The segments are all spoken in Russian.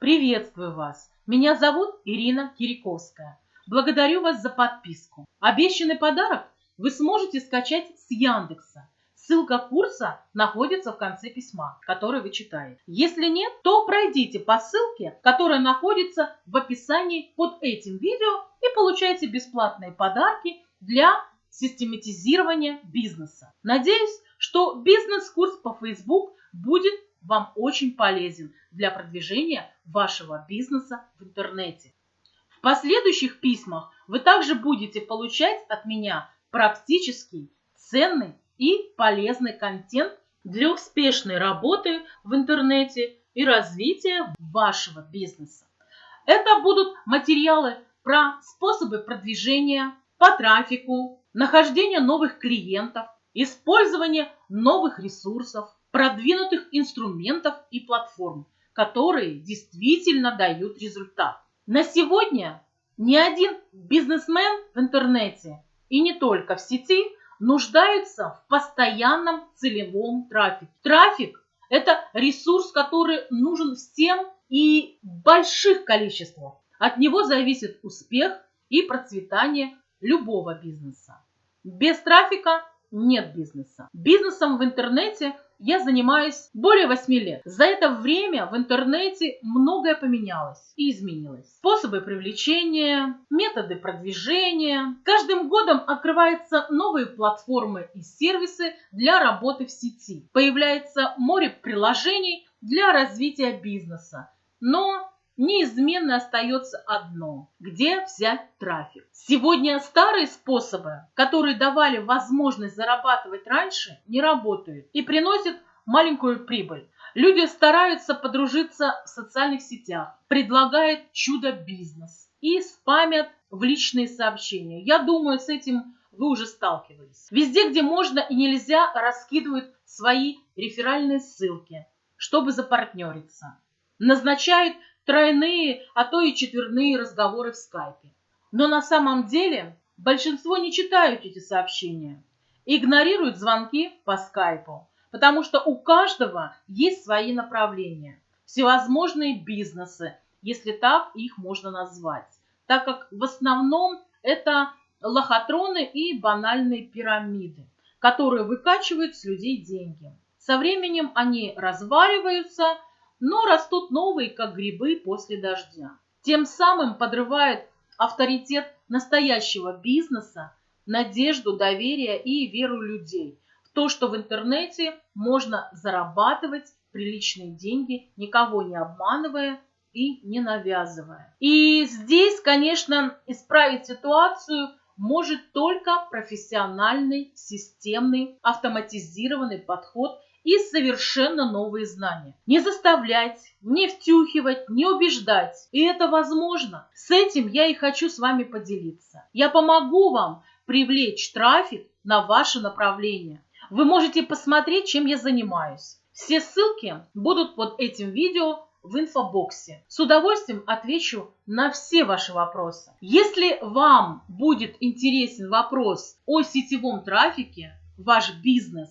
Приветствую вас! Меня зовут Ирина Кириковская. Благодарю вас за подписку. Обещанный подарок вы сможете скачать с Яндекса. Ссылка курса находится в конце письма, которое вы читаете. Если нет, то пройдите по ссылке, которая находится в описании под этим видео и получайте бесплатные подарки для систематизирования бизнеса. Надеюсь, что бизнес-курс по Facebook будет вам очень полезен для продвижения вашего бизнеса в интернете. В последующих письмах вы также будете получать от меня практический, ценный и полезный контент для успешной работы в интернете и развития вашего бизнеса. Это будут материалы про способы продвижения по трафику, нахождение новых клиентов, использование новых ресурсов, продвинутых инструментов и платформ, которые действительно дают результат. На сегодня ни один бизнесмен в интернете и не только в сети нуждаются в постоянном целевом трафике. Трафик – это ресурс, который нужен всем и в больших количествах. От него зависит успех и процветание любого бизнеса. Без трафика нет бизнеса. Бизнесом в интернете я занимаюсь более 8 лет. За это время в интернете многое поменялось и изменилось. Способы привлечения, методы продвижения. Каждым годом открываются новые платформы и сервисы для работы в сети. Появляется море приложений для развития бизнеса. Но неизменно остается одно – где взять трафик. Сегодня старые способы, которые давали возможность зарабатывать раньше, не работают и приносят маленькую прибыль. Люди стараются подружиться в социальных сетях, предлагают чудо-бизнес и спамят в личные сообщения. Я думаю, с этим вы уже сталкивались. Везде, где можно и нельзя, раскидывают свои реферальные ссылки, чтобы запартнериться. Назначают тройные, а то и четверные разговоры в скайпе. Но на самом деле большинство не читают эти сообщения, игнорируют звонки по скайпу, потому что у каждого есть свои направления, всевозможные бизнесы, если так их можно назвать, так как в основном это лохотроны и банальные пирамиды, которые выкачивают с людей деньги. Со временем они разваливаются – но растут новые, как грибы после дождя. Тем самым подрывает авторитет настоящего бизнеса, надежду, доверие и веру людей в то, что в интернете можно зарабатывать приличные деньги, никого не обманывая и не навязывая. И здесь, конечно, исправить ситуацию может только профессиональный, системный, автоматизированный подход и совершенно новые знания. Не заставлять, не втюхивать, не убеждать. И это возможно. С этим я и хочу с вами поделиться. Я помогу вам привлечь трафик на ваше направление. Вы можете посмотреть, чем я занимаюсь. Все ссылки будут под этим видео в инфобоксе. С удовольствием отвечу на все ваши вопросы. Если вам будет интересен вопрос о сетевом трафике, ваш бизнес,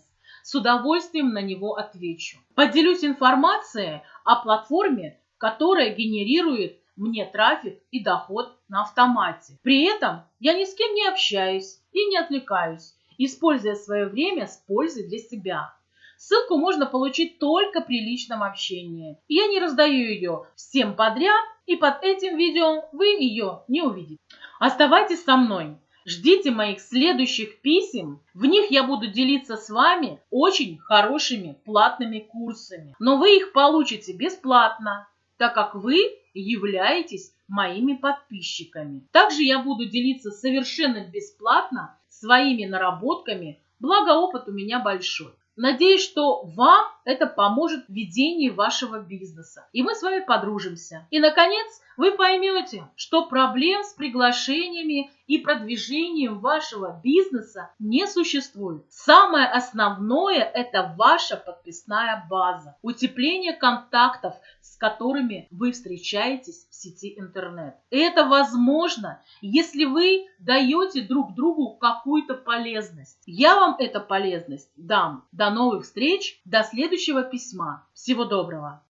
с удовольствием на него отвечу. Поделюсь информацией о платформе, которая генерирует мне трафик и доход на автомате. При этом я ни с кем не общаюсь и не отвлекаюсь, используя свое время с пользой для себя. Ссылку можно получить только при личном общении. Я не раздаю ее всем подряд, и под этим видео вы ее не увидите. Оставайтесь со мной. Ждите моих следующих писем. В них я буду делиться с вами очень хорошими платными курсами. Но вы их получите бесплатно, так как вы являетесь моими подписчиками. Также я буду делиться совершенно бесплатно своими наработками, благо опыт у меня большой. Надеюсь, что вам это поможет в ведении вашего бизнеса. И мы с вами подружимся. И, наконец, вы поймете, что проблем с приглашениями и продвижением вашего бизнеса не существует. Самое основное – это ваша подписная база, утепление контактов, с которыми вы встречаетесь в сети интернет. И это возможно, если вы даете друг другу какую-то полезность. Я вам эту полезность дам. До новых встреч, до следующего письма. Всего доброго!